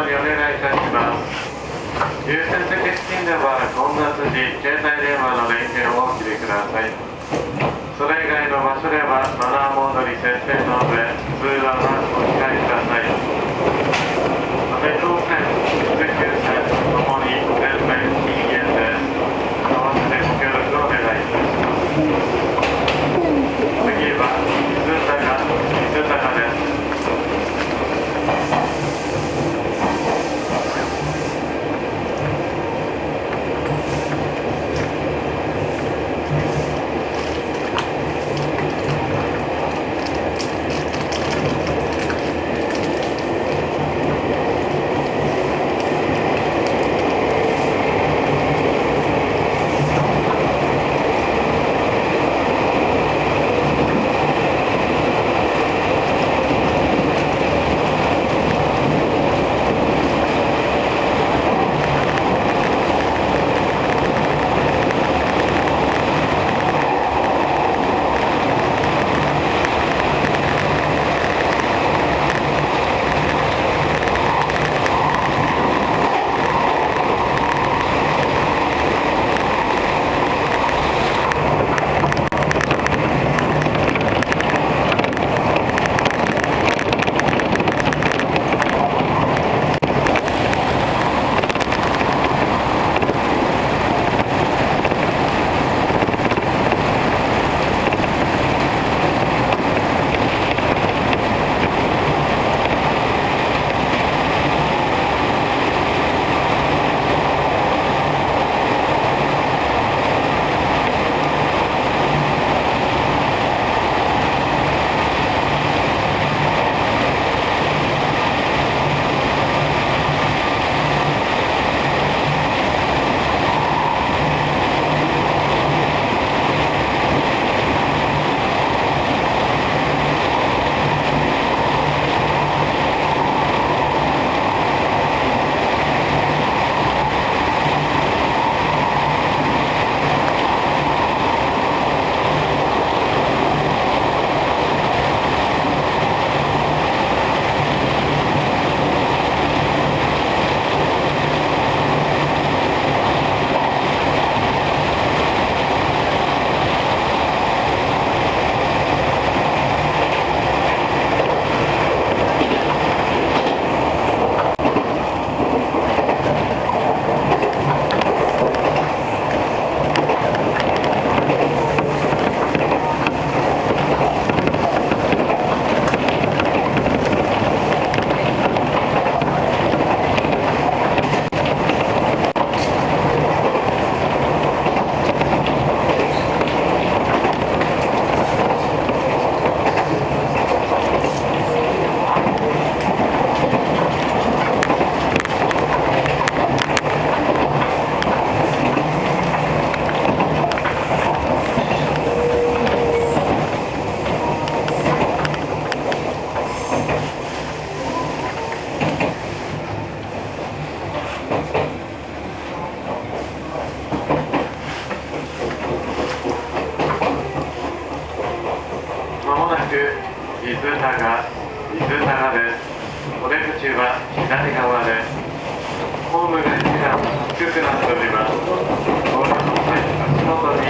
までお願いいたします。優先的資金では混雑時携帯電話の連携をお切りください。それ以外の場所ではマナーモードに設定の上通話はお控えください。側が水側お出口は左側でホームが一段低くなっております。